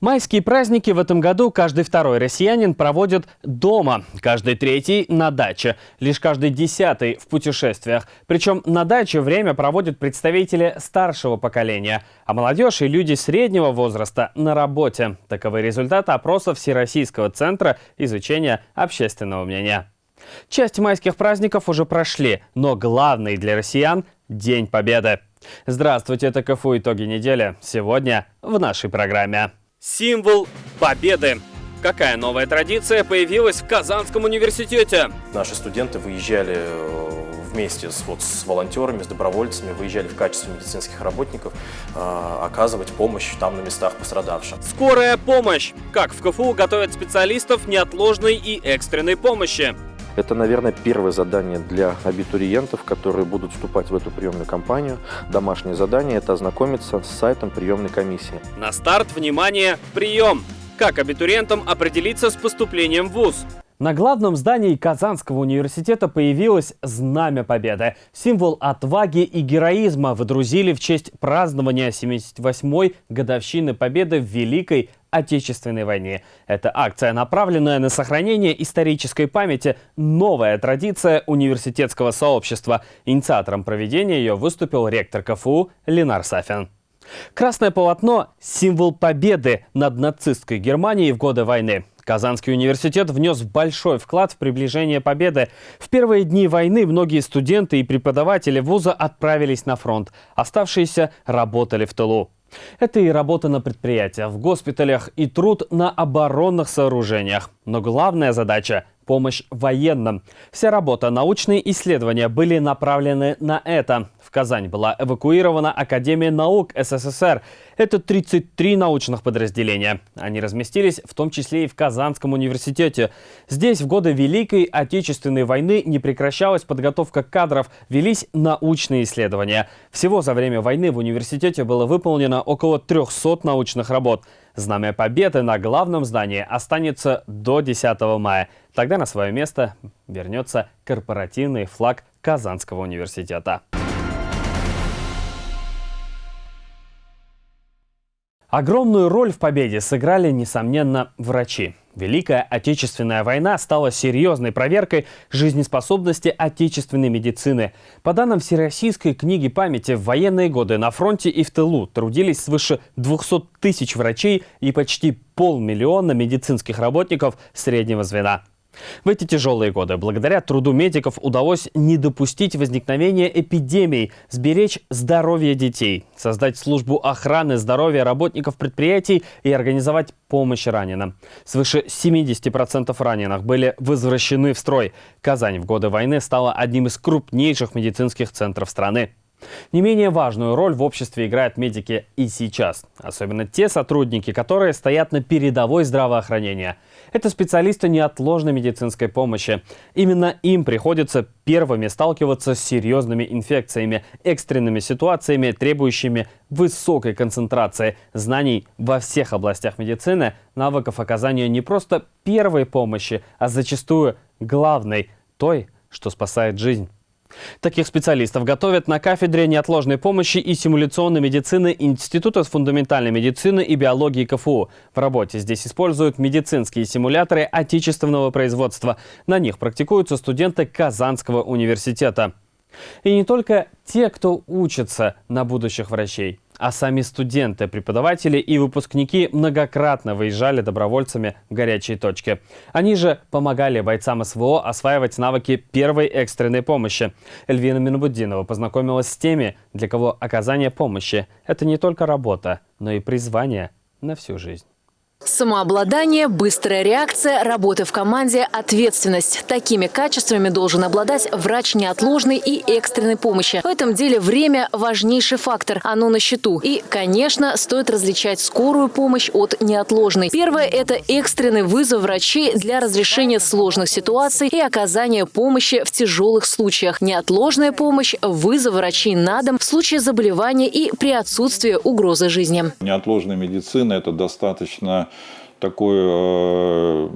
Майские праздники в этом году каждый второй россиянин проводит дома, каждый третий на даче, лишь каждый десятый в путешествиях. Причем на даче время проводят представители старшего поколения, а молодежь и люди среднего возраста на работе. Таковы результаты опроса Всероссийского центра изучения общественного мнения. Часть майских праздников уже прошли, но главный для россиян – День Победы. Здравствуйте, это КФУ «Итоги недели». Сегодня в нашей программе. Символ победы. Какая новая традиция появилась в Казанском университете? Наши студенты выезжали э, вместе с, вот, с волонтерами, с добровольцами, выезжали в качестве медицинских работников э, оказывать помощь там на местах пострадавшим. Скорая помощь. Как в КФУ готовят специалистов неотложной и экстренной помощи. Это, наверное, первое задание для абитуриентов, которые будут вступать в эту приемную кампанию. Домашнее задание – это ознакомиться с сайтом приемной комиссии. На старт, внимание, прием! Как абитуриентам определиться с поступлением в ВУЗ? На главном здании Казанского университета появилось Знамя Победы. Символ отваги и героизма выдрузили в честь празднования 78-й годовщины Победы в Великой Отечественной войне. Эта акция, направленная на сохранение исторической памяти, новая традиция университетского сообщества. Инициатором проведения ее выступил ректор КФУ Ленар Сафин. Красное полотно – символ победы над нацистской Германией в годы войны. Казанский университет внес большой вклад в приближение победы. В первые дни войны многие студенты и преподаватели вуза отправились на фронт. Оставшиеся работали в тылу. Это и работа на предприятиях, в госпиталях и труд на оборонных сооружениях. Но главная задача – помощь военным. Вся работа, научные исследования были направлены на это. В Казань была эвакуирована Академия наук СССР. Это 33 научных подразделения. Они разместились в том числе и в Казанском университете. Здесь в годы Великой Отечественной войны не прекращалась подготовка кадров, велись научные исследования. Всего за время войны в университете было выполнено около 300 научных работ. Знамя Победы на главном здании останется до 10 мая. Тогда на свое место вернется корпоративный флаг Казанского университета. Огромную роль в победе сыграли, несомненно, врачи. Великая Отечественная война стала серьезной проверкой жизнеспособности отечественной медицины. По данным Всероссийской книги памяти, в военные годы на фронте и в тылу трудились свыше 200 тысяч врачей и почти полмиллиона медицинских работников среднего звена. В эти тяжелые годы благодаря труду медиков удалось не допустить возникновения эпидемий, сберечь здоровье детей, создать службу охраны здоровья работников предприятий и организовать помощь раненым. Свыше 70% раненых были возвращены в строй. Казань в годы войны стала одним из крупнейших медицинских центров страны. Не менее важную роль в обществе играют медики и сейчас. Особенно те сотрудники, которые стоят на передовой здравоохранения. Это специалисты неотложной медицинской помощи. Именно им приходится первыми сталкиваться с серьезными инфекциями, экстренными ситуациями, требующими высокой концентрации знаний во всех областях медицины, навыков оказания не просто первой помощи, а зачастую главной, той, что спасает жизнь. Таких специалистов готовят на кафедре неотложной помощи и симуляционной медицины Института фундаментальной медицины и биологии КФУ. В работе здесь используют медицинские симуляторы отечественного производства. На них практикуются студенты Казанского университета. И не только те, кто учится на будущих врачей а сами студенты, преподаватели и выпускники многократно выезжали добровольцами в горячие точки. Они же помогали бойцам СВО осваивать навыки первой экстренной помощи. Эльвина Минобуддинова познакомилась с теми, для кого оказание помощи – это не только работа, но и призвание на всю жизнь. Самообладание, быстрая реакция, работа в команде, ответственность. Такими качествами должен обладать врач неотложной и экстренной помощи. В этом деле время – важнейший фактор. Оно на счету. И, конечно, стоит различать скорую помощь от неотложной. Первое – это экстренный вызов врачей для разрешения сложных ситуаций и оказания помощи в тяжелых случаях. Неотложная помощь – вызов врачей на дом в случае заболевания и при отсутствии угрозы жизни. Неотложная медицина – это достаточно такой э,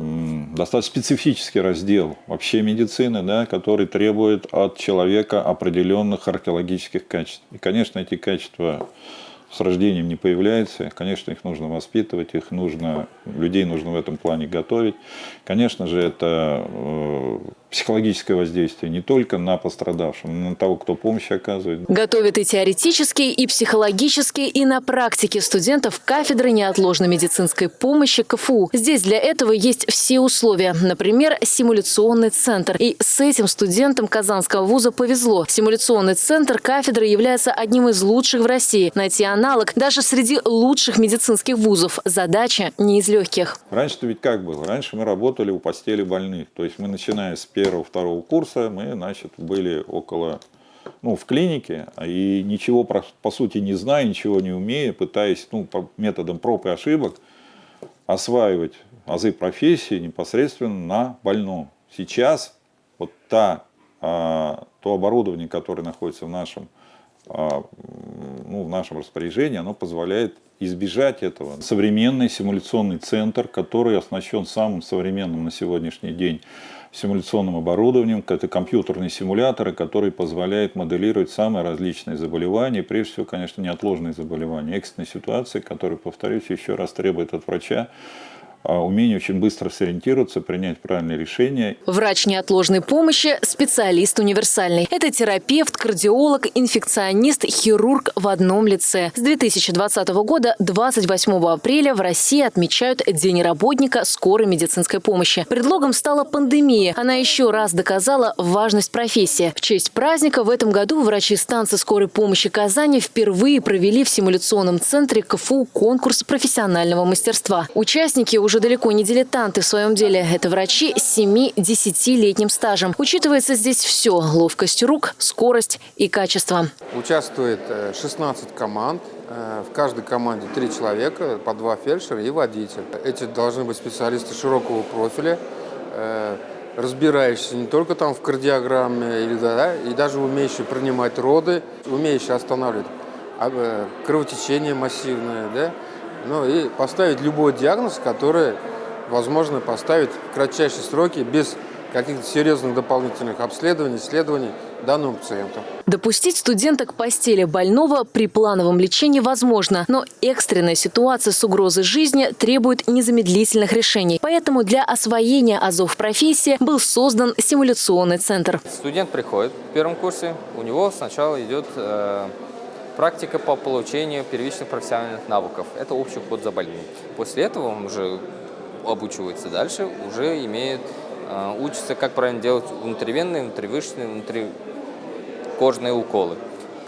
достаточно специфический раздел вообще медицины, да, который требует от человека определенных археологических качеств. И, конечно, эти качества с рождением не появляется. Конечно, их нужно воспитывать, их нужно, людей нужно в этом плане готовить. Конечно же, это э, психологическое воздействие не только на пострадавшего, но и на того, кто помощь оказывает. Готовят и теоретически, и психологически, и на практике студентов кафедры неотложной медицинской помощи КФУ. Здесь для этого есть все условия. Например, симуляционный центр. И с этим студентам Казанского вуза повезло. Симуляционный центр кафедры является одним из лучших в России. Найти аналог даже среди лучших медицинских вузов. Задача не из легких. Раньше-то ведь как было? Раньше мы работали у постели больных. То есть мы, начиная с первого-второго курса, мы, значит, были около ну, в клинике, и ничего, по сути, не зная, ничего не умея, пытаясь ну, по методам проб и ошибок осваивать азы профессии непосредственно на больном. Сейчас вот та, а, то оборудование, которое находится в нашем, а, ну, в нашем распоряжении, оно позволяет избежать этого. Современный симуляционный центр, который оснащен самым современным на сегодняшний день симуляционным оборудованием, это компьютерные симуляторы, которые позволяют моделировать самые различные заболевания, прежде всего, конечно, неотложные заболевания, экстренные ситуации, которые, повторюсь, еще раз требуют от врача умение очень быстро сориентироваться, принять правильное решение. Врач неотложной помощи – специалист универсальный. Это терапевт, кардиолог, инфекционист, хирург в одном лице. С 2020 года 28 апреля в России отмечают День работника скорой медицинской помощи. Предлогом стала пандемия. Она еще раз доказала важность профессии. В честь праздника в этом году врачи станции скорой помощи Казани впервые провели в симуляционном центре КФУ конкурс профессионального мастерства. Участники уже уже далеко не дилетанты в своем деле. Это врачи с 7-10-летним стажем. Учитывается здесь все – ловкость рук, скорость и качество. Участвует 16 э, команд. Э, в каждой команде три человека, по два фельдшера и водитель. Эти должны быть специалисты широкого профиля, э, разбирающиеся не только там в кардиограмме, и даже умеющие принимать роды, умеющие останавливать а, кровотечение массивное, да, ну и поставить любой диагноз, который возможно поставить в кратчайшие сроки без каких-то серьезных дополнительных обследований, исследований данному пациенту. Допустить студента к постели больного при плановом лечении возможно, но экстренная ситуация с угрозой жизни требует незамедлительных решений. Поэтому для освоения азов профессии был создан симуляционный центр. Студент приходит в первом курсе, у него сначала идет э, Практика по получению первичных профессиональных навыков. Это общий уход за больным. После этого он уже обучивается дальше, уже имеет, э, учится, как правильно делать внутривенные, внутривышечные, внутрикожные уколы.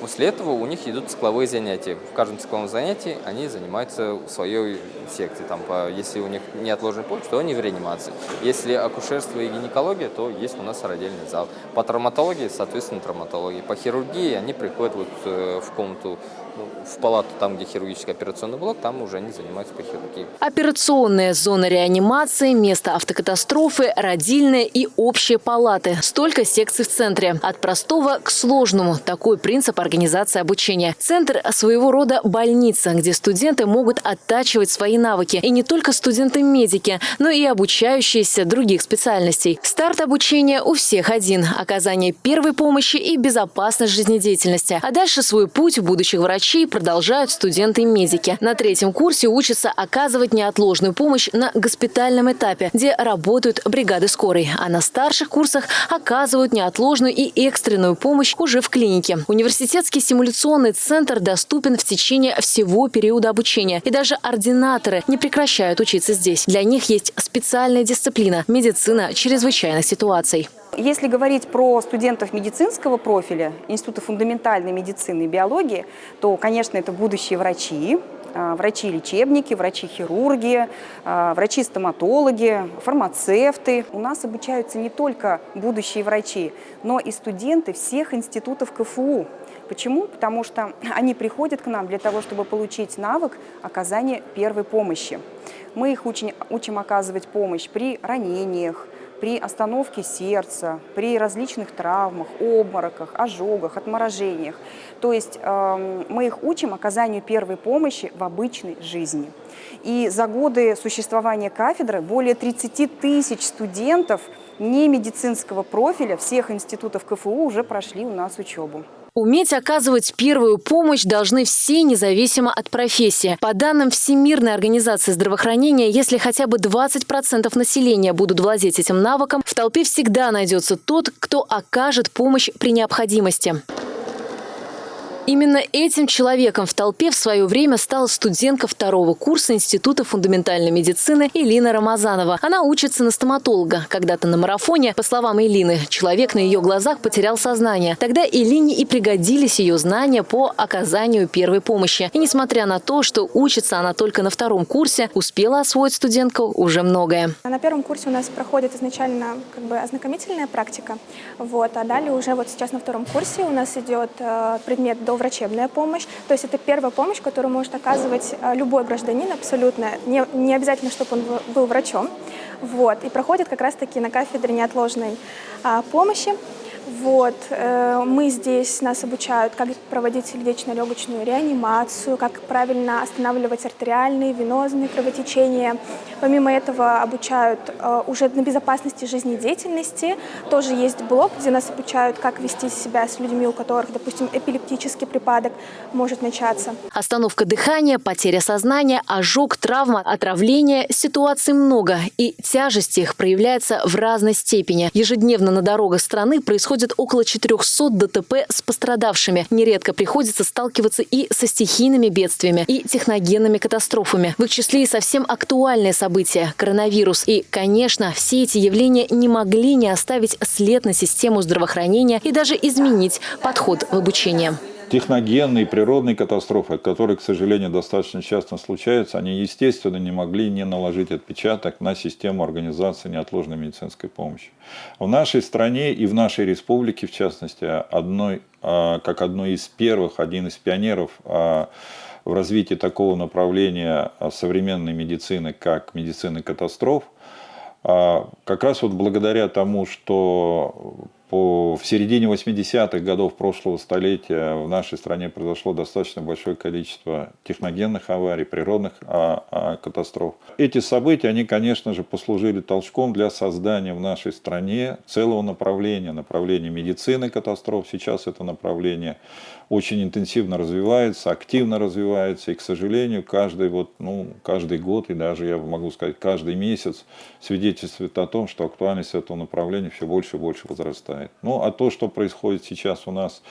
После этого у них идут цикловые занятия. В каждом цикловом занятии они занимаются своей секции. Там, по, если у них неотложный помощь, то они в реанимации. Если акушерство и гинекология, то есть у нас родильный зал. По травматологии, соответственно, травматология. По хирургии они приходят вот э, в комнату ну, в палату, там, где хирургический операционный блок, там уже они занимаются по хирургии. Операционная зона реанимации, место автокатастрофы, родильная и общие палаты. Столько секций в центре. От простого к сложному. Такой принцип организации обучения. Центр – своего рода больница, где студенты могут оттачивать свои навыки. И не только студенты-медики, но и обучающиеся других специальностей. Старт обучения у всех один – оказание первой помощи и безопасность жизнедеятельности. А дальше свой путь будущих врачей врачей продолжают студенты-медики. На третьем курсе учатся оказывать неотложную помощь на госпитальном этапе, где работают бригады скорой. А на старших курсах оказывают неотложную и экстренную помощь уже в клинике. Университетский симуляционный центр доступен в течение всего периода обучения. И даже ординаторы не прекращают учиться здесь. Для них есть специальная дисциплина – медицина чрезвычайных ситуаций. Если говорить про студентов медицинского профиля, Института фундаментальной медицины и биологии, то, конечно, это будущие врачи, а, врачи-лечебники, врачи-хирурги, а, врачи-стоматологи, фармацевты. У нас обучаются не только будущие врачи, но и студенты всех институтов КФУ. Почему? Потому что они приходят к нам для того, чтобы получить навык оказания первой помощи. Мы их учим, учим оказывать помощь при ранениях, при остановке сердца, при различных травмах, обмороках, ожогах, отморожениях. То есть э, мы их учим оказанию первой помощи в обычной жизни. И за годы существования кафедры более 30 тысяч студентов не медицинского профиля всех институтов КФУ уже прошли у нас учебу. Уметь оказывать первую помощь должны все, независимо от профессии. По данным Всемирной организации здравоохранения, если хотя бы 20% населения будут владеть этим навыком, в толпе всегда найдется тот, кто окажет помощь при необходимости. Именно этим человеком в толпе в свое время стала студентка второго курса Института фундаментальной медицины Элина Рамазанова. Она учится на стоматолога. Когда-то на марафоне, по словам Элины, человек на ее глазах потерял сознание. Тогда Элине и пригодились ее знания по оказанию первой помощи. И несмотря на то, что учится она только на втором курсе, успела освоить студентка уже многое. На первом курсе у нас проходит изначально как бы ознакомительная практика, вот, а далее уже вот сейчас на втором курсе у нас идет э, предмет до врачебная помощь. То есть это первая помощь, которую может оказывать э, любой гражданин абсолютно. Не, не обязательно, чтобы он был врачом. Вот. И проходит как раз-таки на кафедре неотложной а, помощи. Вот, э, мы здесь, нас обучают, как проводить сердечно-легочную реанимацию, как правильно останавливать артериальные, венозные кровотечения. Помимо этого обучают э, уже на безопасности жизнедеятельности. Тоже есть блок, где нас обучают, как вести себя с людьми, у которых, допустим, эпилептический припадок может начаться. Остановка дыхания, потеря сознания, ожог, травма, отравление. Ситуаций много, и тяжесть их проявляется в разной степени. Ежедневно на дорогах страны происходит происходит около 400 ДТП с пострадавшими. Нередко приходится сталкиваться и со стихийными бедствиями, и техногенными катастрофами. В их числе и совсем актуальные события – коронавирус. И, конечно, все эти явления не могли не оставить след на систему здравоохранения и даже изменить подход в обучении техногенные, природные катастрофы, которые, к сожалению, достаточно часто случаются, они, естественно, не могли не наложить отпечаток на систему организации неотложной медицинской помощи. В нашей стране и в нашей республике, в частности, одной, а, как одной из первых, один из пионеров а, в развитии такого направления современной медицины, как медицины катастроф, а, как раз вот благодаря тому, что по, в середине 80-х годов прошлого столетия в нашей стране произошло достаточно большое количество техногенных аварий, природных а, а, катастроф. Эти события, они, конечно же, послужили толчком для создания в нашей стране целого направления, направления медицины катастроф. Сейчас это направление очень интенсивно развивается, активно развивается, и, к сожалению, каждый, вот, ну, каждый год, и даже, я могу сказать, каждый месяц свидетельствует о том, что актуальность этого направления все больше и больше возрастает. Ну, а то, что происходит сейчас у нас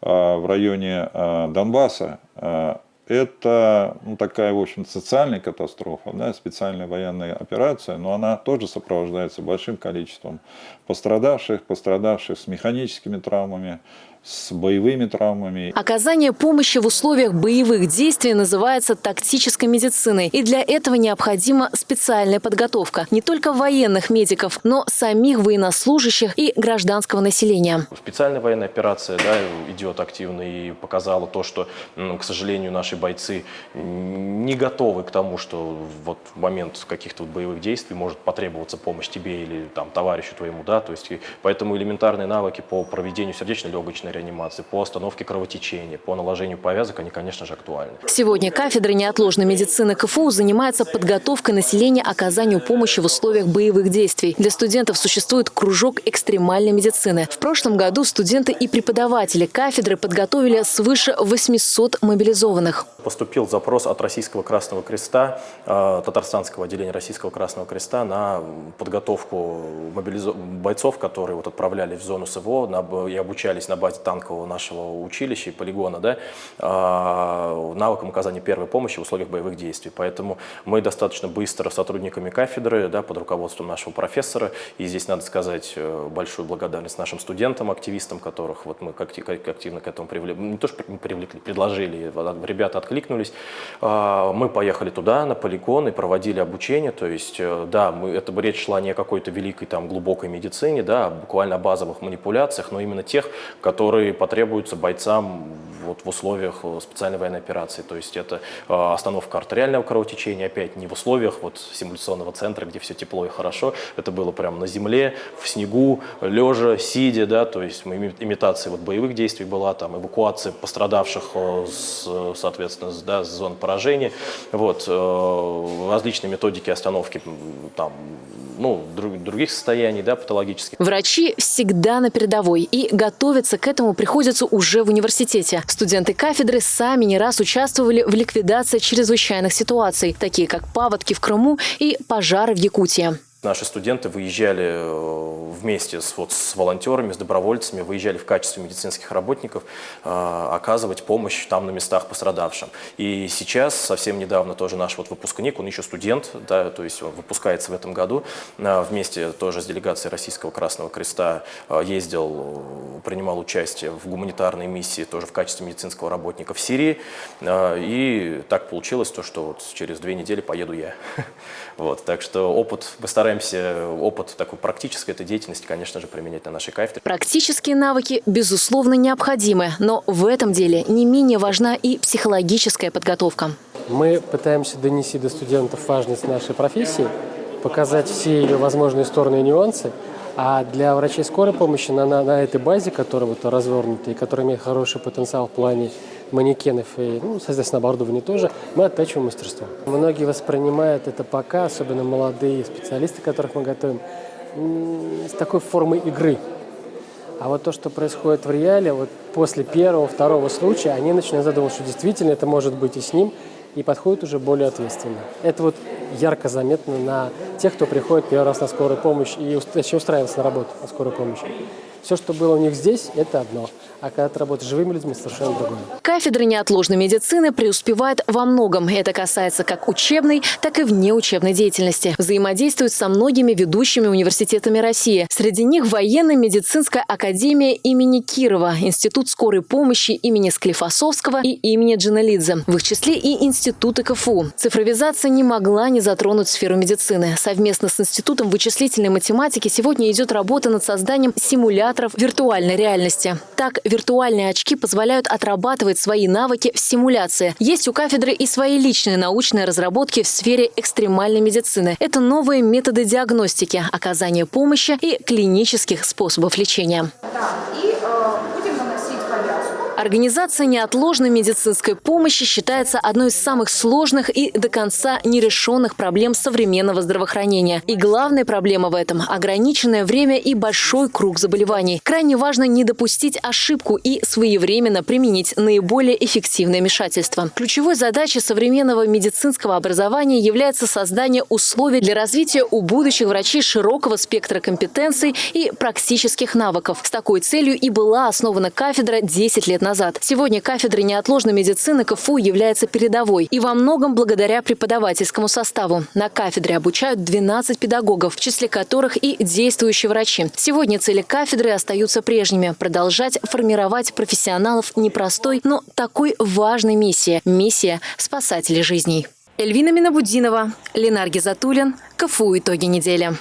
а, в районе а, Донбасса, а, это ну, такая, в общем, социальная катастрофа, да, специальная военная операция, но она тоже сопровождается большим количеством пострадавших, пострадавших с механическими травмами, с боевыми травмами. Оказание помощи в условиях боевых действий называется тактической медициной. И для этого необходима специальная подготовка не только военных медиков, но самих военнослужащих и гражданского населения. Специальная военная операция да, идет активно и показала то, что, к сожалению, наши бойцы не готовы к тому, что вот в момент каких-то вот боевых действий может потребоваться помощь тебе или там, товарищу твоему. Да? То есть, поэтому элементарные навыки по проведению сердечно-легочной лечебной реанимации, по остановке кровотечения, по наложению повязок, они, конечно же, актуальны. Сегодня кафедра неотложной медицины КФУ занимается подготовкой населения оказанию помощи в условиях боевых действий. Для студентов существует кружок экстремальной медицины. В прошлом году студенты и преподаватели кафедры подготовили свыше 800 мобилизованных. Поступил запрос от Российского Красного Креста, э, татарстанского отделения Российского Красного Креста на подготовку бойцов, которые вот отправлялись в зону СВО и обучались на базе танкового нашего училища и полигона, да, а, навыкам оказания первой помощи в условиях боевых действий. Поэтому мы достаточно быстро сотрудниками кафедры, да, под руководством нашего профессора, и здесь надо сказать э, большую благодарность нашим студентам, активистам, которых вот мы активно к этому привлекли, не то что привлекли, предложили, ребята откликнулись. А, мы поехали туда, на полигон, и проводили обучение, то есть, э, да, мы, это речь шла не о какой-то великой там глубокой медицине, да, а буквально о базовых манипуляциях, но именно тех, которые которые потребуются бойцам вот в условиях специальной военной операции. То есть это остановка артериального кровотечения, опять не в условиях вот симуляционного центра, где все тепло и хорошо. Это было прямо на земле, в снегу, лежа, сидя, да, то есть имитация вот боевых действий была, там эвакуация пострадавших, с, соответственно, да, с зон поражения, вот, различные методики остановки там, ну, других состояний, да, патологических. Врачи всегда на передовой и готовиться к этому приходится уже в университете. Студенты кафедры сами не раз участвовали в ликвидации чрезвычайных ситуаций, такие как паводки в Крыму и пожары в Якутии. Наши студенты выезжали э, вместе с, вот, с волонтерами, с добровольцами, выезжали в качестве медицинских работников э, оказывать помощь там на местах пострадавшим. И сейчас, совсем недавно, тоже наш вот выпускник, он еще студент, да, то есть он выпускается в этом году, э, вместе тоже с делегацией Российского Красного Креста э, ездил, принимал участие в гуманитарной миссии, тоже в качестве медицинского работника в Сирии. Э, и так получилось то, что вот через две недели поеду я. Вот, так что опыт мы стараемся стараемся опыт такой практической этой деятельности, конечно же, применять на нашей кафедре. Практические навыки, безусловно, необходимы, но в этом деле не менее важна и психологическая подготовка. Мы пытаемся донести до студентов важность нашей профессии, показать все ее возможные стороны и нюансы, а для врачей скорой помощи на, на, на этой базе, которая вот развернута и которая имеет хороший потенциал в плане манекенов и, ну, соответственно, оборудования тоже, мы оттачиваем мастерство. Многие воспринимают это пока, особенно молодые специалисты, которых мы готовим, с такой формой игры. А вот то, что происходит в реале, вот после первого, второго случая, они начинают задумываться, что действительно это может быть и с ним, и подходят уже более ответственно. Это вот ярко заметно на тех, кто приходит первый раз на скорую помощь и точнее, устраивается на работу на скорую помощь. Все, что было у них здесь, это одно. А когда ты работаешь живыми людьми, совершенно другое. Кафедра неотложной медицины преуспевает во многом. Это касается как учебной, так и внеучебной деятельности. Взаимодействует со многими ведущими университетами России. Среди них военно-медицинская академия имени Кирова, Институт скорой помощи имени Склифосовского и имени Джаналидзе. В их числе и институты КФУ. Цифровизация не могла не затронуть сферу медицины. Совместно с Институтом вычислительной математики сегодня идет работа над созданием симуляторов виртуальной реальности. Так, виртуальные очки позволяют отрабатывать свои навыки в симуляции. Есть у кафедры и свои личные научные разработки в сфере экстремальной медицины. Это новые методы диагностики, оказания помощи и клинических способов лечения. Да, и Организация неотложной медицинской помощи считается одной из самых сложных и до конца нерешенных проблем современного здравоохранения. И главная проблема в этом – ограниченное время и большой круг заболеваний. Крайне важно не допустить ошибку и своевременно применить наиболее эффективное вмешательство. Ключевой задачей современного медицинского образования является создание условий для развития у будущих врачей широкого спектра компетенций и практических навыков. С такой целью и была основана кафедра 10 лет назад назад. Сегодня кафедра неотложной медицины КФУ является передовой. И во многом благодаря преподавательскому составу. На кафедре обучают 12 педагогов, в числе которых и действующие врачи. Сегодня цели кафедры остаются прежними – продолжать формировать профессионалов непростой, но такой важной миссии – миссия спасателей жизней. Эльвина Минабутдинова, Ленар Гизатуллин, КФУ «Итоги недели».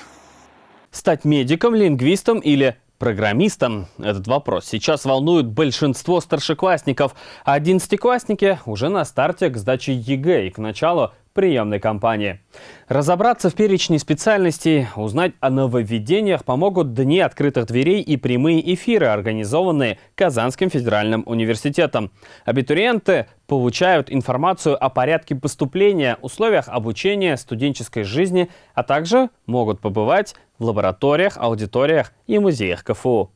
Стать медиком, лингвистом или программистом? Этот вопрос сейчас волнует большинство старшеклассников, одиннадцатиклассники уже на старте к сдаче ЕГЭ и к началу приемной кампании. Разобраться в перечне специальностей, узнать о нововведениях помогут Дни открытых дверей и прямые эфиры, организованные Казанским федеральным университетом. Абитуриенты получают информацию о порядке поступления, условиях обучения, студенческой жизни, а также могут побывать в лабораториях, аудиториях и музеях КФУ.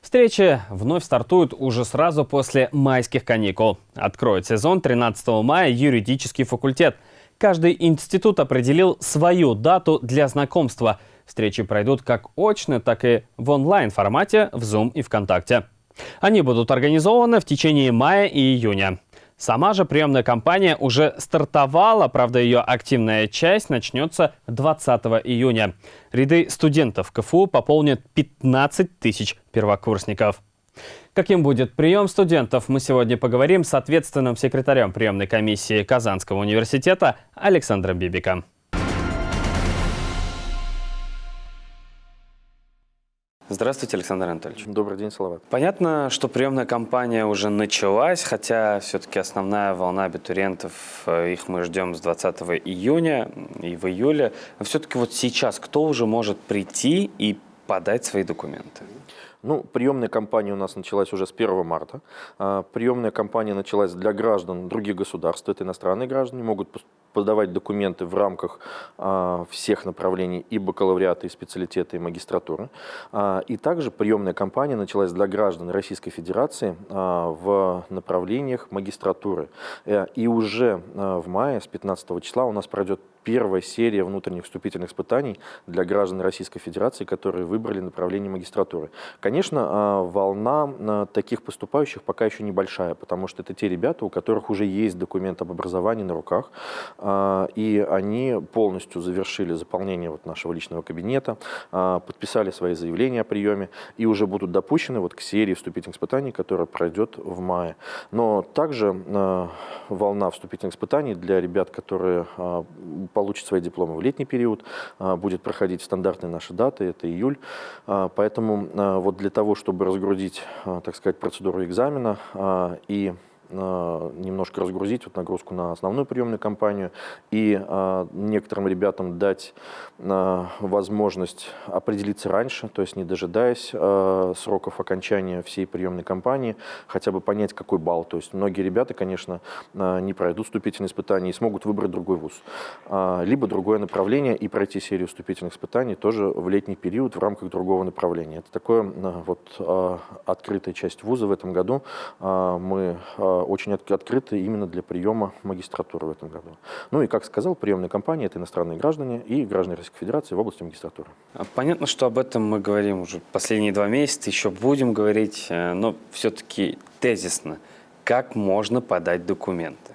Встречи вновь стартуют уже сразу после майских каникул. Откроет сезон 13 мая юридический факультет – Каждый институт определил свою дату для знакомства. Встречи пройдут как очно, так и в онлайн-формате в Zoom и ВКонтакте. Они будут организованы в течение мая и июня. Сама же приемная кампания уже стартовала, правда ее активная часть начнется 20 июня. Ряды студентов КФУ пополнят 15 тысяч первокурсников. Каким будет прием студентов, мы сегодня поговорим с ответственным секретарем приемной комиссии Казанского университета Александром Бибиком. Здравствуйте, Александр Анатольевич. Добрый день, Салават. Понятно, что приемная кампания уже началась, хотя все-таки основная волна абитуриентов, э, их мы ждем с 20 июня и в июле. Но все-таки вот сейчас кто уже может прийти и подать свои документы? Ну, приемная кампания у нас началась уже с 1 марта. А, приемная кампания началась для граждан других государств. Это иностранные граждане, могут подавать документы в рамках а, всех направлений и бакалавриата, и специалитета, и магистратуры. А, и также приемная кампания началась для граждан Российской Федерации в направлениях магистратуры. Э, и уже в мае, с 15 числа, у нас пройдет первая серия внутренних вступительных испытаний для граждан Российской Федерации, которые выбрали направление магистратуры. Конечно, а, волна а, таких поступающих пока еще небольшая, потому что это те ребята, у которых уже есть документ об образовании на руках, а, и они полностью завершили заполнение вот нашего личного кабинета, подписали свои заявления о приеме и уже будут допущены вот к серии вступительных испытаний, которая пройдет в мае. Но также волна вступительных испытаний для ребят, которые получат свои дипломы в летний период, а, будет проходить стандартные наши даты, это июль. А, поэтому а, вот для того, чтобы разгрузить, так сказать, процедуру экзамена и немножко разгрузить вот нагрузку на основную приемную кампанию и э, некоторым ребятам дать э, возможность определиться раньше, то есть не дожидаясь э, сроков окончания всей приемной кампании, хотя бы понять, какой балл. То есть многие ребята, конечно, э, не пройдут вступительные испытания и смогут выбрать другой вуз, э, либо другое направление и пройти серию вступительных испытаний тоже в летний период в рамках другого направления. Это такое э, вот э, открытая часть вуза в этом году. Э, мы э, очень открыты именно для приема магистратуры в этом году. Ну и, как сказал, приемная кампания – это иностранные граждане и граждане Российской Федерации в области магистратуры. А понятно, что об этом мы говорим уже последние два месяца, еще будем говорить, э, но все-таки тезисно. Как можно подать документы?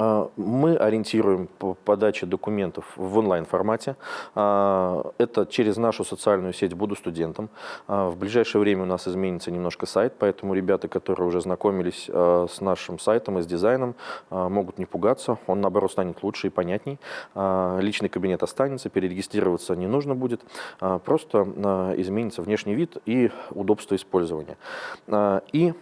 А, мы ориентируем по подаче документов в онлайн-формате. А, это через нашу социальную сеть «Буду студентом». А, в ближайшее время у нас изменится немножко сайт, поэтому ребята, которые уже знакомились с нашим сайтом и с дизайном, могут не пугаться. Он, наоборот, станет лучше и понятней. Личный кабинет останется, перерегистрироваться не нужно будет. Просто изменится внешний вид и удобство использования. И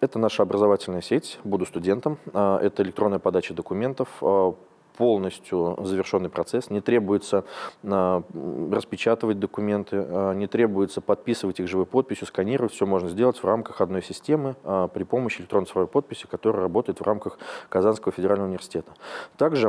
это наша образовательная сеть «Буду студентом». Это электронная подача документов а, полностью завершенный процесс, не требуется э, распечатывать документы, э, не требуется подписывать их живой подписью, сканировать, все можно сделать в рамках одной системы э, при помощи электронной цифровой подписи, которая работает в рамках Казанского федерального университета. Также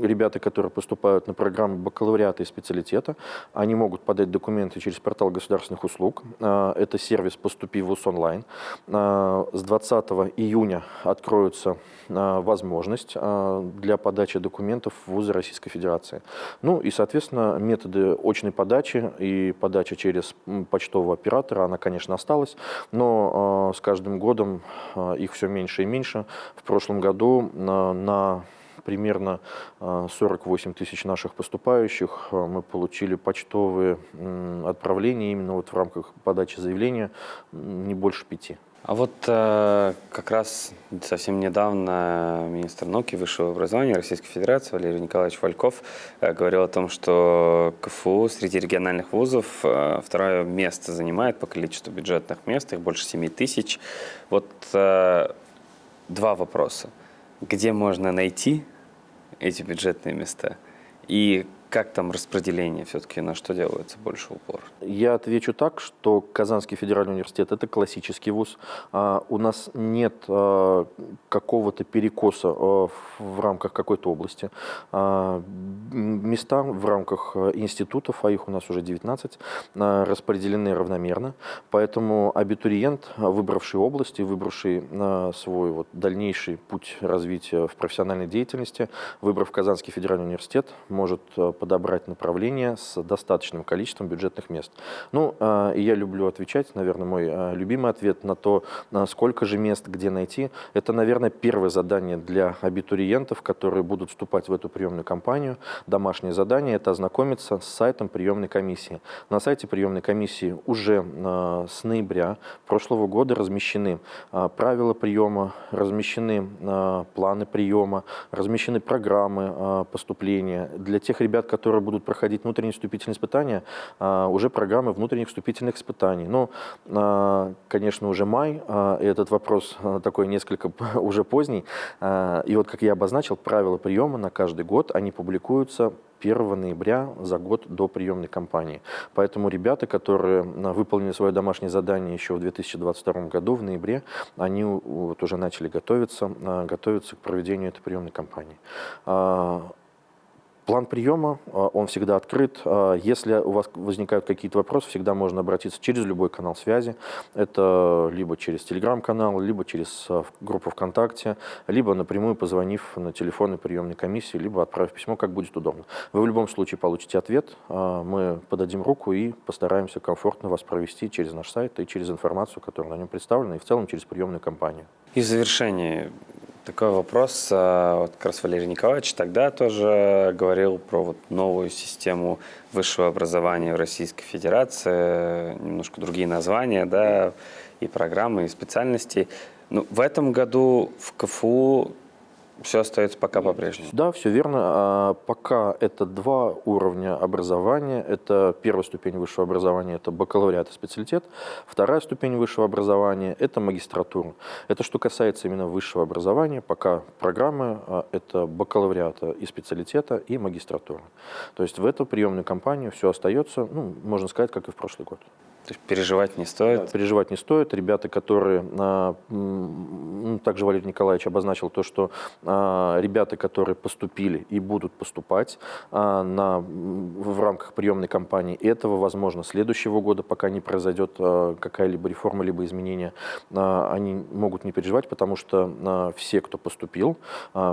ребята, которые поступают на программу бакалавриата и специалитета, они могут подать документы через портал государственных услуг. Это сервис «Поступи в ВУЗ онлайн». С 20 июня откроется возможность для подачи документов в вузы Российской Федерации. Ну и, соответственно, методы очной подачи и подача через почтового оператора, она, конечно, осталась, но э, с каждым годом э, их все меньше и меньше. В прошлом году э, на примерно 48 тысяч наших поступающих мы получили почтовые отправления именно вот в рамках подачи заявления не больше пяти. А вот э, как раз совсем недавно министр науки и высшего образования Российской Федерации Валерий Николаевич Вальков э, говорил о том, что КФУ среди региональных вузов э, второе место занимает по количеству бюджетных мест, их больше 7 тысяч. Вот э, два вопроса. Где можно найти эти бюджетные места? И как там распределение все-таки, на что делается больше упор? Я отвечу так, что Казанский федеральный университет – это классический вуз. А, у нас нет а, какого-то перекоса а, в рамках какой-то области. Места в рамках институтов, а их у нас уже 19, а, распределены равномерно. Поэтому абитуриент, выбравший области, выбравший свой вот, дальнейший путь развития в профессиональной деятельности, выбрав Казанский федеральный университет, может подобрать направление с достаточным количеством бюджетных мест. Ну, а, и я люблю отвечать, наверное, мой а, любимый ответ на то, сколько же мест где найти. Это, наверное, первое задание для абитуриентов, которые будут вступать в эту приемную кампанию. Домашнее задание – это ознакомиться с сайтом приемной комиссии. На сайте приемной комиссии уже а, с ноября прошлого года размещены правила приема, размещены планы приема, размещены программы поступления для тех ребят, которые будут проходить внутренние вступительные испытания, уже программы внутренних вступительных испытаний. Но, конечно, уже май, и этот вопрос такой несколько уже поздний. И вот, как я обозначил, правила приема на каждый год, они публикуются 1 ноября за год до приемной кампании. Поэтому ребята, которые выполнили свое домашнее задание еще в 2022 году, в ноябре, они вот уже начали готовиться, готовиться к проведению этой приемной кампании. План приема, а, он всегда открыт. А, если у вас возникают какие-то вопросы, всегда можно обратиться через любой канал связи. Это либо через телеграм-канал, либо через а, группу ВКонтакте, либо напрямую позвонив на телефонной приемной комиссии, либо отправив письмо, как будет удобно. Вы в любом случае получите ответ, мы подадим руку и постараемся комфортно вас провести через наш сайт и через информацию, которая на нем представлена, и в целом через приемную кампанию. И в завершении такой вопрос. А, вот как раз Валерий Николаевич тогда тоже говорил про вот новую систему высшего образования в Российской Федерации, немножко другие названия, да, и программы, и специальности. Но ну, в этом году в КФУ все остается пока по-прежнему. Да, все верно. А пока это два уровня образования. Это первая ступень высшего образования, это бакалавриат и специалитет. Вторая ступень высшего образования – это магистратура. Это что касается именно высшего образования. Пока программы а, – это бакалавриата и специалитета, и магистратура. То есть в эту приемную кампанию все остается, ну, можно сказать, как и в прошлый год. То есть переживать не стоит? Да, переживать не стоит. Ребята, которые, а, также Валерий Николаевич обозначил то, что а, ребята, которые поступили и будут поступать а, на, в рамках приемной кампании, этого, возможно, следующего года, пока не произойдет какая-либо реформа, либо изменения, они могут не переживать, потому что все, кто поступил,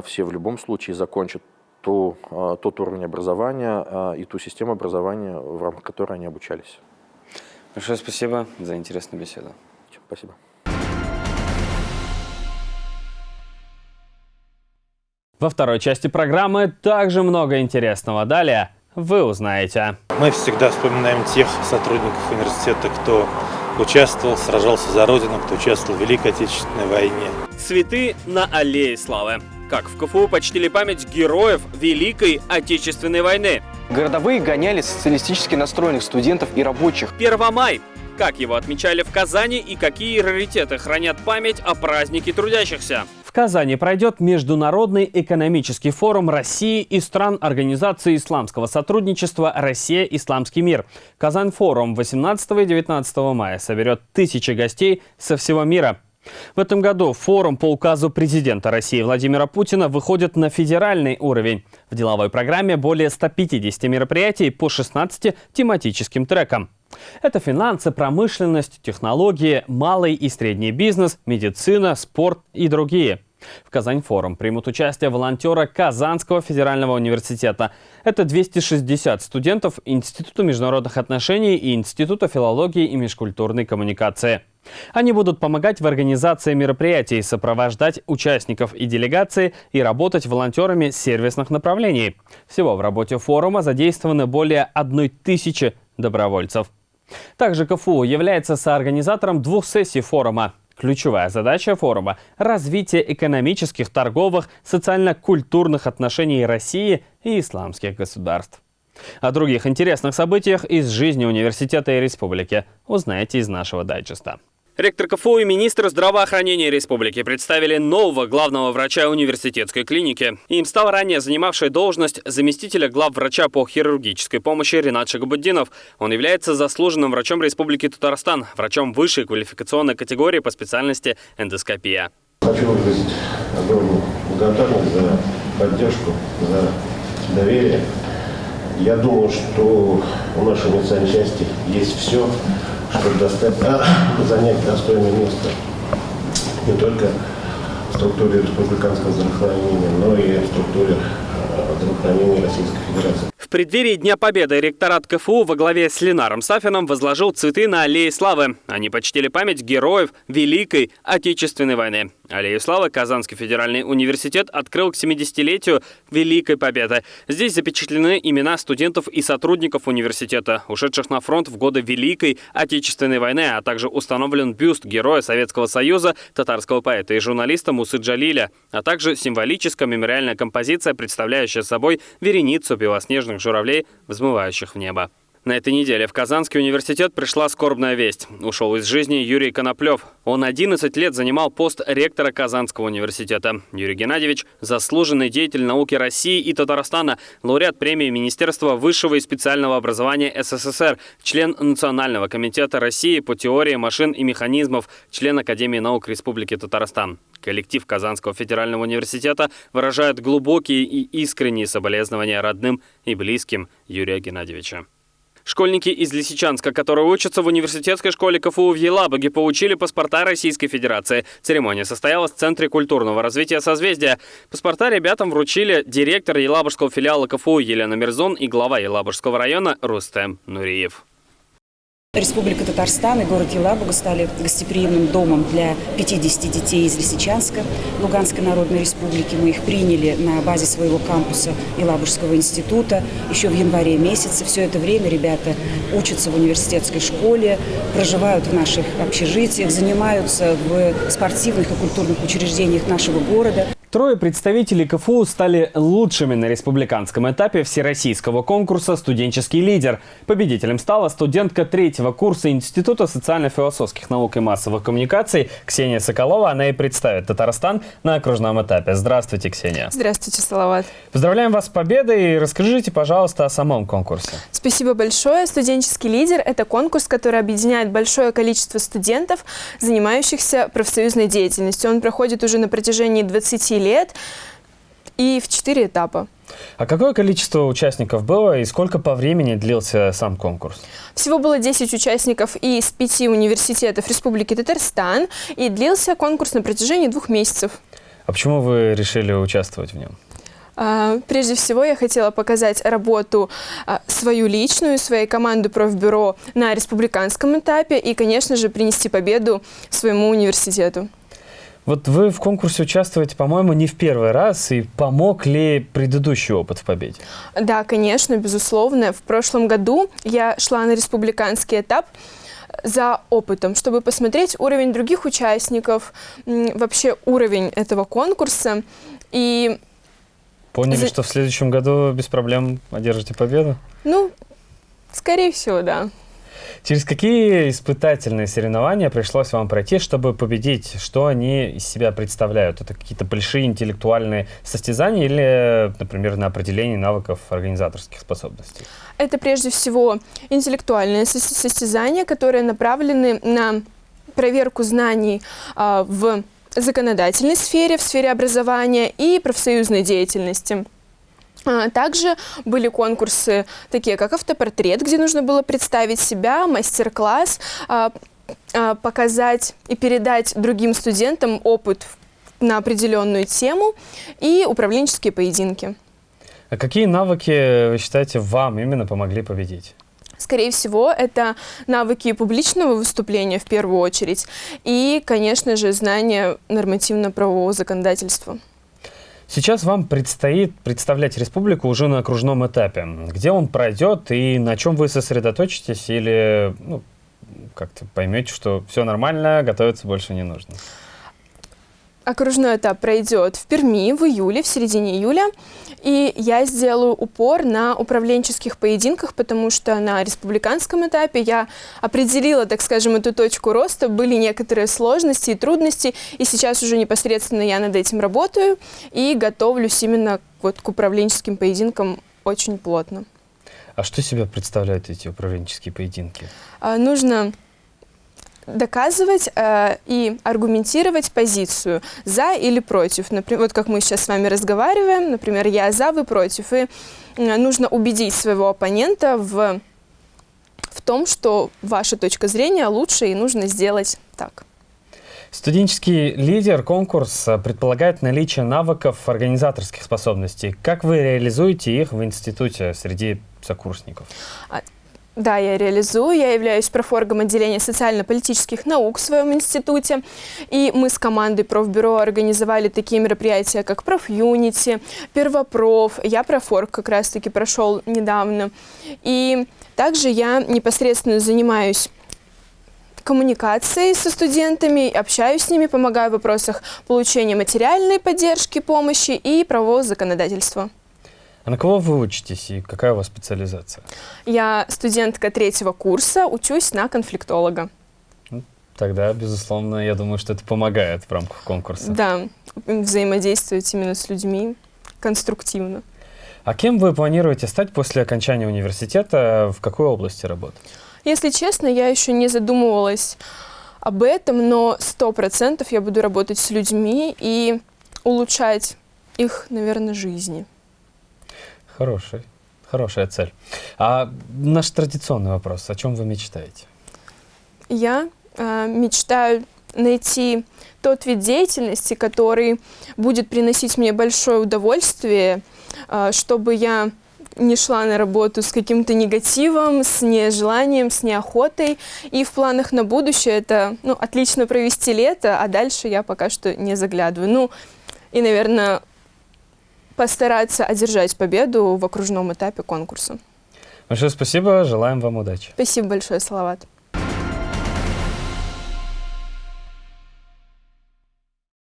все в любом случае закончат ту, тот уровень образования и ту систему образования, в рамках которой они обучались. Большое спасибо за интересную беседу. Спасибо. Во второй части программы также много интересного. Далее вы узнаете. Мы всегда вспоминаем тех сотрудников университета, кто участвовал, сражался за Родину, кто участвовал в Великой Отечественной войне. Цветы на аллее славы. Как в КФУ почтили память героев Великой Отечественной войны. Городовые гоняли социалистически настроенных студентов и рабочих. 1 май. Как его отмечали в Казани и какие раритеты хранят память о празднике трудящихся? Казани пройдет Международный экономический форум России и стран Организации исламского сотрудничества «Россия. Исламский мир». Казань-форум 18 и 19 мая соберет тысячи гостей со всего мира. В этом году форум по указу президента России Владимира Путина выходит на федеральный уровень. В деловой программе более 150 мероприятий по 16 тематическим трекам. Это финансы, промышленность, технологии, малый и средний бизнес, медицина, спорт и другие. В Казань-форум примут участие волонтеры Казанского федерального университета. Это 260 студентов Института международных отношений и Института филологии и межкультурной коммуникации. Они будут помогать в организации мероприятий, сопровождать участников и делегации и работать волонтерами сервисных направлений. Всего в работе форума задействованы более одной тысячи добровольцев. Также КФУ является соорганизатором двух сессий форума. Ключевая задача форума – развитие экономических, торговых, социально-культурных отношений России и исламских государств. О других интересных событиях из жизни университета и республики узнаете из нашего дайджеста. Ректор КФУ и министр здравоохранения республики представили нового главного врача университетской клиники. Им стал ранее занимавший должность заместителя главврача по хирургической помощи Ренат Шагабуддинов. Он является заслуженным врачом Республики Татарстан, врачом высшей квалификационной категории по специальности эндоскопия. Хочу выразить огромную благодарность за поддержку, за доверие. Я думаю, что у нашей медицинской части есть все, чтобы достать, а, занять достойное место не только в структуре республиканского здравоохранения, но и в структуре а, здравоохранения Российской Федерации. В преддверии Дня Победы ректорат КФУ во главе с Ленаром Сафином возложил цветы на аллее славы. Они почтили память героев Великой Отечественной войны. Аллею славы Казанский федеральный университет открыл к 70-летию Великой Победы. Здесь запечатлены имена студентов и сотрудников университета, ушедших на фронт в годы Великой Отечественной войны, а также установлен бюст героя Советского Союза, татарского поэта и журналиста Мусы Джалиля, а также символическая мемориальная композиция, представляющая собой вереницу белоснежных журавлей, взмывающих в небо. На этой неделе в Казанский университет пришла скорбная весть. Ушел из жизни Юрий Коноплев. Он 11 лет занимал пост ректора Казанского университета. Юрий Геннадьевич – заслуженный деятель науки России и Татарстана, лауреат премии Министерства высшего и специального образования СССР, член Национального комитета России по теории машин и механизмов, член Академии наук Республики Татарстан. Коллектив Казанского федерального университета выражает глубокие и искренние соболезнования родным и близким Юрия Геннадьевича. Школьники из Лисичанска, которые учатся в университетской школе КФУ в Елабуге, получили паспорта Российской Федерации. Церемония состоялась в Центре культурного развития «Созвездия». Паспорта ребятам вручили директор Елабужского филиала КФУ Елена Мирзон и глава Елабужского района Рустем Нуриев. Республика Татарстан и город Елабуга стали гостеприимным домом для 50 детей из Лисичанска, Луганской Народной Республики. Мы их приняли на базе своего кампуса Елабужского института еще в январе месяце. Все это время ребята учатся в университетской школе, проживают в наших общежитиях, занимаются в спортивных и культурных учреждениях нашего города. Трое представителей КФУ стали лучшими на республиканском этапе всероссийского конкурса «Студенческий лидер». Победителем стала студентка третьего курса Института социально-философских наук и массовых коммуникаций Ксения Соколова. Она и представит Татарстан на окружном этапе. Здравствуйте, Ксения. Здравствуйте, Салават. Поздравляем вас с победой и расскажите, пожалуйста, о самом конкурсе. Спасибо большое. «Студенческий лидер» — это конкурс, который объединяет большое количество студентов, занимающихся профсоюзной деятельностью. Он проходит уже на протяжении 20 лет и в четыре этапа. А какое количество участников было и сколько по времени длился сам конкурс? Всего было 10 участников из пяти университетов Республики Татарстан, и длился конкурс на протяжении двух месяцев. А почему вы решили участвовать в нем? А, прежде всего, я хотела показать работу а, свою личную, своей команды профбюро на республиканском этапе и, конечно же, принести победу своему университету. Вот вы в конкурсе участвуете, по-моему, не в первый раз. И помог ли предыдущий опыт в победе? Да, конечно, безусловно. В прошлом году я шла на республиканский этап за опытом, чтобы посмотреть уровень других участников, вообще уровень этого конкурса. И Поняли, за... что в следующем году без проблем одержите победу? Ну, скорее всего, да. Через какие испытательные соревнования пришлось вам пройти, чтобы победить? Что они из себя представляют? Это какие-то большие интеллектуальные состязания или, например, на определение навыков организаторских способностей? Это прежде всего интеллектуальные состязания, которые направлены на проверку знаний а, в законодательной сфере, в сфере образования и профсоюзной деятельности. А, также были конкурсы, такие как автопортрет, где нужно было представить себя, мастер-класс, а, а, показать и передать другим студентам опыт на определенную тему и управленческие поединки. А какие навыки, вы считаете, вам именно помогли победить? Скорее всего, это навыки публичного выступления в первую очередь и, конечно же, знание нормативно-правового законодательства. Сейчас вам предстоит представлять республику уже на окружном этапе. Где он пройдет и на чем вы сосредоточитесь или ну, как-то поймете, что все нормально, готовиться больше не нужно? Окружной этап пройдет в Перми в июле, в середине июля. И я сделаю упор на управленческих поединках, потому что на республиканском этапе я определила, так скажем, эту точку роста. Были некоторые сложности и трудности, и сейчас уже непосредственно я над этим работаю и готовлюсь именно вот к управленческим поединкам очень плотно. А что себя представляют эти управленческие поединки? А, нужно доказывать э, и аргументировать позицию за или против. Например, вот как мы сейчас с вами разговариваем, например, я за, вы против. И э, нужно убедить своего оппонента в, в том, что ваша точка зрения лучше и нужно сделать так. Студенческий лидер конкурс предполагает наличие навыков организаторских способностей. Как вы реализуете их в институте среди сокурсников? Да, я реализую. Я являюсь профоргом отделения социально-политических наук в своем институте. И мы с командой профбюро организовали такие мероприятия, как профюнити, первопроф. Я профорг как раз-таки прошел недавно. И также я непосредственно занимаюсь коммуникацией со студентами, общаюсь с ними, помогаю в вопросах получения материальной поддержки, помощи и правового законодательства. А на кого вы учитесь и какая у вас специализация? Я студентка третьего курса, учусь на конфликтолога. Ну, тогда, безусловно, я думаю, что это помогает в рамках конкурса. Да, взаимодействовать именно с людьми конструктивно. А кем вы планируете стать после окончания университета? В какой области работать? Если честно, я еще не задумывалась об этом, но сто процентов я буду работать с людьми и улучшать их, наверное, жизни. Хороший, хорошая цель. А наш традиционный вопрос, о чем вы мечтаете? Я э, мечтаю найти тот вид деятельности, который будет приносить мне большое удовольствие, э, чтобы я не шла на работу с каким-то негативом, с нежеланием, с неохотой. И в планах на будущее это ну, отлично провести лето, а дальше я пока что не заглядываю. Ну, и, наверное, постараться одержать победу в окружном этапе конкурса. Большое спасибо, желаем вам удачи. Спасибо большое, Салават.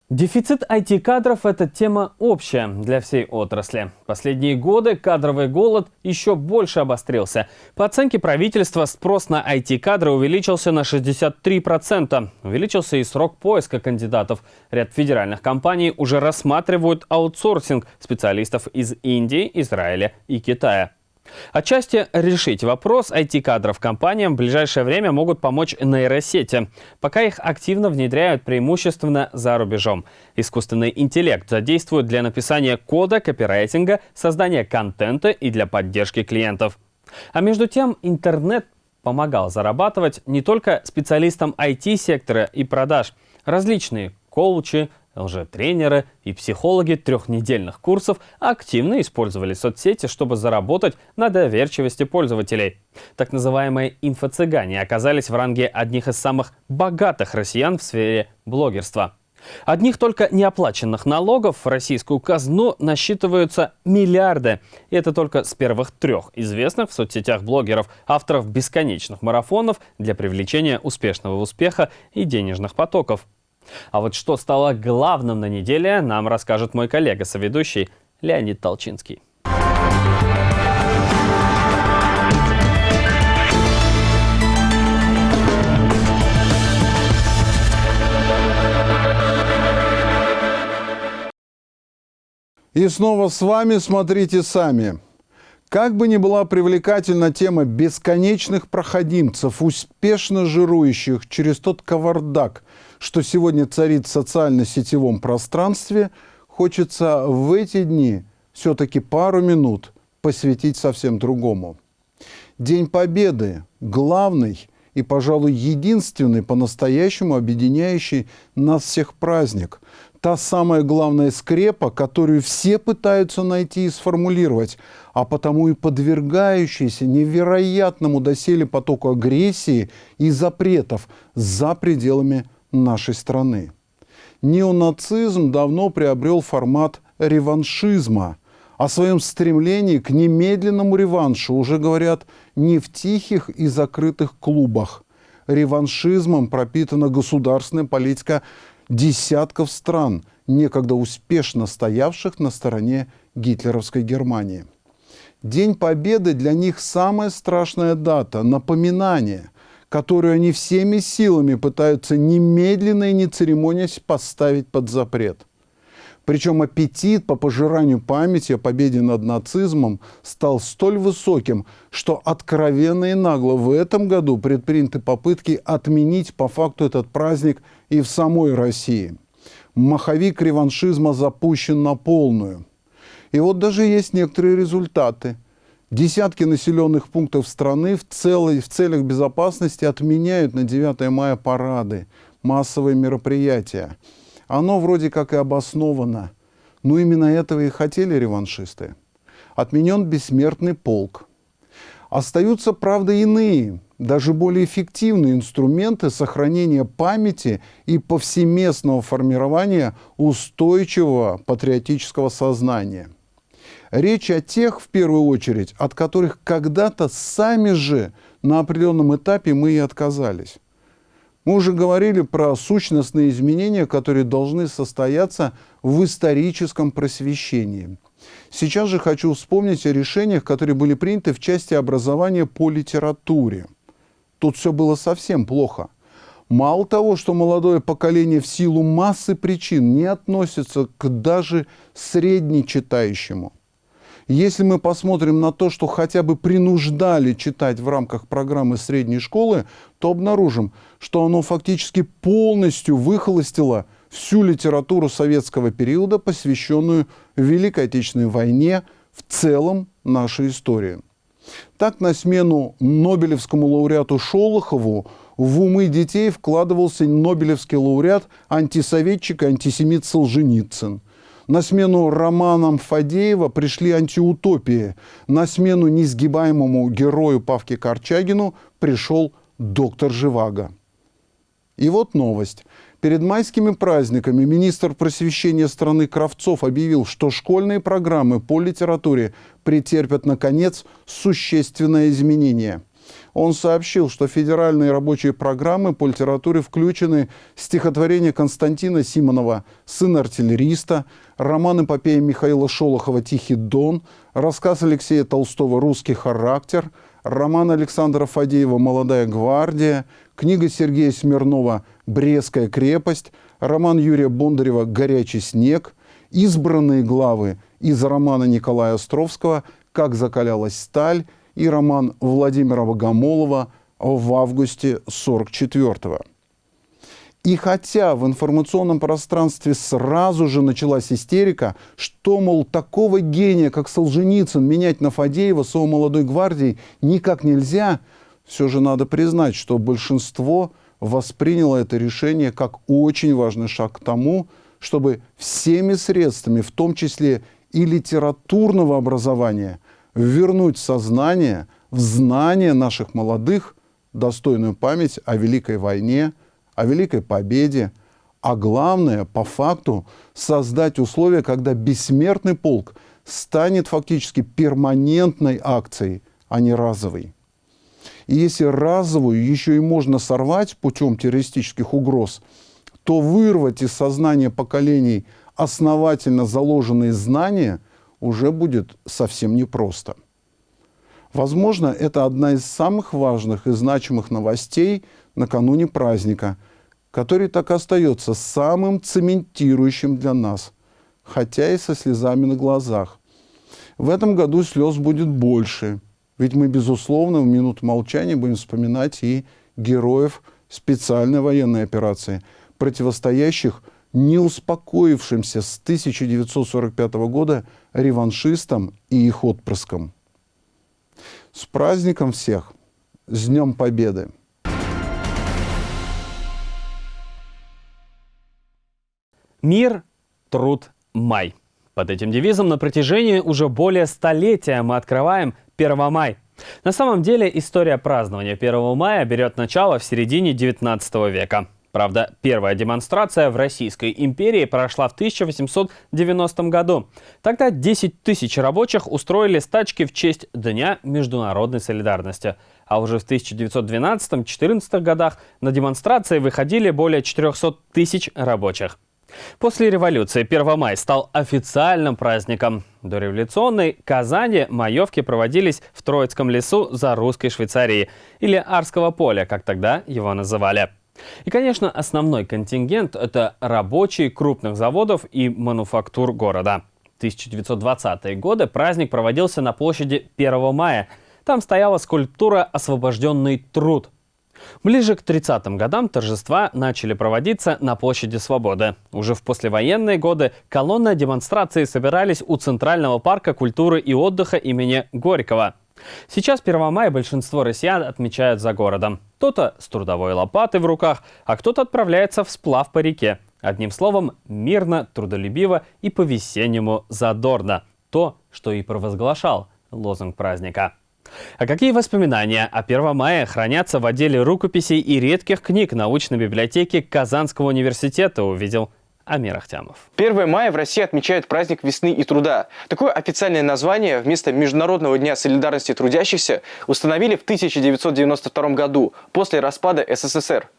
Дефицит IT-кадров – это тема общая для всей отрасли. Последние годы кадровый голод еще больше обострился. По оценке правительства, спрос на IT-кадры увеличился на 63%. Увеличился и срок поиска кандидатов. Ряд федеральных компаний уже рассматривают аутсорсинг специалистов из Индии, Израиля и Китая. Отчасти решить вопрос IT-кадров компаниям в ближайшее время могут помочь нейросети. Пока их активно внедряют преимущественно за рубежом. Искусственный интеллект задействуют для написания кода, копирайтинга, создания контента и для поддержки клиентов. А между тем интернет помогал зарабатывать не только специалистам IT-сектора и продаж. Различные коучи, Лжетренеры и психологи трехнедельных курсов активно использовали соцсети, чтобы заработать на доверчивости пользователей. Так называемые инфо-цыгане оказались в ранге одних из самых богатых россиян в сфере блогерства. Одних только неоплаченных налогов в российскую казну насчитываются миллиарды. И это только с первых трех известных в соцсетях блогеров, авторов бесконечных марафонов для привлечения успешного успеха и денежных потоков. А вот что стало главным на неделе, нам расскажет мой коллега-соведущий Леонид Толчинский. И снова с вами «Смотрите сами». Как бы ни была привлекательна тема бесконечных проходимцев, успешно жирующих через тот кавардак, что сегодня царит в социально-сетевом пространстве, хочется в эти дни все-таки пару минут посвятить совсем другому. День Победы – главный и, пожалуй, единственный по-настоящему объединяющий нас всех праздник. Та самая главная скрепа, которую все пытаются найти и сформулировать, а потому и подвергающийся невероятному доселе потоку агрессии и запретов за пределами нашей страны. Неонацизм давно приобрел формат реваншизма. О своем стремлении к немедленному реваншу уже говорят не в тихих и закрытых клубах. Реваншизмом пропитана государственная политика десятков стран, некогда успешно стоявших на стороне гитлеровской Германии. День Победы для них самая страшная дата, напоминание – которую они всеми силами пытаются немедленно и не церемонясь поставить под запрет. Причем аппетит по пожиранию памяти о победе над нацизмом стал столь высоким, что откровенно и нагло в этом году предприняты попытки отменить по факту этот праздник и в самой России. Маховик реваншизма запущен на полную. И вот даже есть некоторые результаты – Десятки населенных пунктов страны в, целой, в целях безопасности отменяют на 9 мая парады, массовые мероприятия. Оно вроде как и обосновано. Но именно этого и хотели реваншисты. Отменен бессмертный полк. Остаются, правда, иные, даже более эффективные инструменты сохранения памяти и повсеместного формирования устойчивого патриотического сознания. Речь о тех, в первую очередь, от которых когда-то сами же на определенном этапе мы и отказались. Мы уже говорили про сущностные изменения, которые должны состояться в историческом просвещении. Сейчас же хочу вспомнить о решениях, которые были приняты в части образования по литературе. Тут все было совсем плохо. Мало того, что молодое поколение в силу массы причин не относится к даже среднечитающему, если мы посмотрим на то, что хотя бы принуждали читать в рамках программы средней школы, то обнаружим, что оно фактически полностью выхолостило всю литературу советского периода, посвященную Великой Отечественной войне, в целом нашей истории. Так, на смену Нобелевскому лауреату Шолохову в умы детей вкладывался Нобелевский лауреат, антисоветчик и антисемит Солженицын. На смену романам Фадеева пришли антиутопии. На смену несгибаемому герою Павке Корчагину пришел доктор Живаго. И вот новость. Перед майскими праздниками министр просвещения страны Кравцов объявил, что школьные программы по литературе претерпят, наконец, существенное изменение – он сообщил, что федеральные рабочие программы по литературе включены стихотворение Константина Симонова «Сын артиллериста», роман эпопея Михаила Шолохова «Тихий дон», рассказ Алексея Толстого «Русский характер», роман Александра Фадеева «Молодая гвардия», книга Сергея Смирнова «Брестская крепость», роман Юрия Бондарева «Горячий снег», избранные главы из романа Николая Островского «Как закалялась сталь» и роман Владимира Богомолова в августе 44-го. И хотя в информационном пространстве сразу же началась истерика, что, мол, такого гения, как Солженицын, менять на Фадеева с его молодой гвардией никак нельзя, все же надо признать, что большинство восприняло это решение как очень важный шаг к тому, чтобы всеми средствами, в том числе и литературного образования, вернуть сознание в знание наших молодых достойную память о Великой войне, о Великой победе, а главное, по факту, создать условия, когда бессмертный полк станет фактически перманентной акцией, а не разовой. И если разовую еще и можно сорвать путем террористических угроз, то вырвать из сознания поколений основательно заложенные знания – уже будет совсем непросто. Возможно, это одна из самых важных и значимых новостей накануне праздника, который так и остается самым цементирующим для нас, хотя и со слезами на глазах. В этом году слез будет больше, ведь мы, безусловно, в минуту молчания будем вспоминать и героев специальной военной операции, противостоящих – не успокоившимся с 1945 года реваншистам и их отпрыскам. С праздником всех! С Днем Победы! Мир, труд, май. Под этим девизом на протяжении уже более столетия мы открываем 1 май. На самом деле история празднования 1 мая берет начало в середине 19 века. Правда, первая демонстрация в Российской империи прошла в 1890 году. Тогда 10 тысяч рабочих устроили стачки в честь Дня международной солидарности. А уже в 1912-14 годах на демонстрации выходили более 400 тысяч рабочих. После революции 1 мая стал официальным праздником. До революционной Казани маевки проводились в Троицком лесу за русской Швейцарией, или Арского поля, как тогда его называли. И, конечно, основной контингент – это рабочие крупных заводов и мануфактур города. В 1920-е годы праздник проводился на площади 1 мая. Там стояла скульптура «Освобожденный труд». Ближе к 30-м годам торжества начали проводиться на площади Свободы. Уже в послевоенные годы колонны демонстрации собирались у Центрального парка культуры и отдыха имени Горького – Сейчас 1 мая большинство россиян отмечают за городом. Кто-то с трудовой лопатой в руках, а кто-то отправляется в сплав по реке. Одним словом, мирно, трудолюбиво и по-весеннему задорно. То, что и провозглашал лозунг праздника. А какие воспоминания о 1 мая хранятся в отделе рукописей и редких книг научной библиотеки Казанского университета, увидел Амир Ахтямов. 1 мая в России отмечают праздник весны и труда. Такое официальное название вместо Международного дня солидарности трудящихся установили в 1992 году, после распада СССР.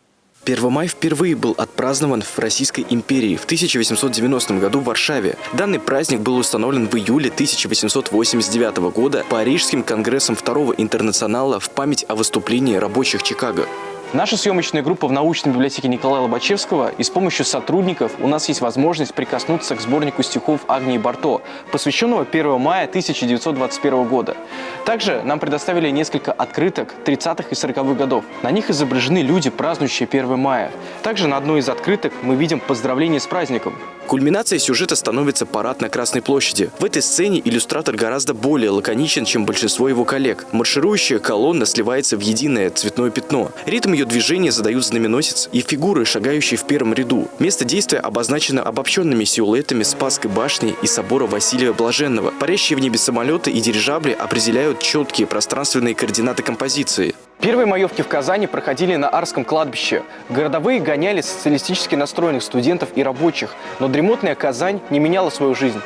1 мая впервые был отпразднован в Российской империи в 1890 году в Варшаве. Данный праздник был установлен в июле 1889 года Парижским конгрессом Второго интернационала в память о выступлении рабочих Чикаго. Наша съемочная группа в научной библиотеке Николая Лобачевского и с помощью сотрудников у нас есть возможность прикоснуться к сборнику стихов Агнии Барто, посвященного 1 мая 1921 года. Также нам предоставили несколько открыток 30-х и 40-х годов. На них изображены люди, празднующие 1 мая. Также на одной из открыток мы видим поздравление с праздником. Кульминацией сюжета становится парад на Красной площади. В этой сцене иллюстратор гораздо более лаконичен, чем большинство его коллег. Марширующая колонна сливается в единое цветное пятно. Ритм ее движения задают знаменосец и фигуры, шагающие в первом ряду. Место действия обозначено обобщенными силуэтами Спасской башни и собора Василия Блаженного. Парящие в небе самолеты и дирижабли определяют четкие пространственные координаты композиции. Первые маевки в Казани проходили на Арском кладбище. Городовые гоняли социалистически настроенных студентов и рабочих, но дремотная Казань не меняла свою жизнь.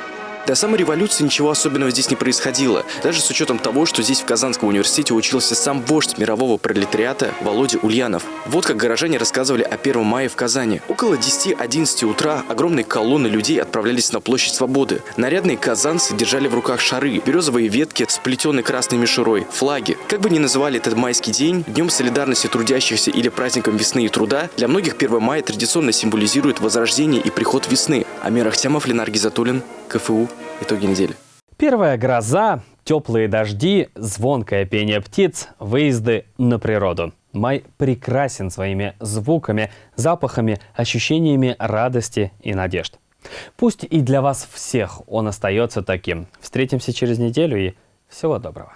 До самой революции ничего особенного здесь не происходило, даже с учетом того, что здесь в Казанском университете учился сам вождь мирового пролетариата Володя Ульянов. Вот как горожане рассказывали о 1 мая в Казани. Около 10-11 утра огромные колонны людей отправлялись на площадь Свободы. Нарядные казанцы держали в руках шары, березовые ветки, сплетенные красной мишурой, флаги. Как бы ни называли этот майский день, Днем солидарности трудящихся или праздником весны и труда, для многих 1 мая традиционно символизирует возрождение и приход весны. Амир Ахтямов, Ленар Гизатуллин, КФУ. Итоги недели. Первая гроза, теплые дожди, звонкое пение птиц, выезды на природу. Май прекрасен своими звуками, запахами, ощущениями радости и надежд. Пусть и для вас всех он остается таким. Встретимся через неделю и всего доброго.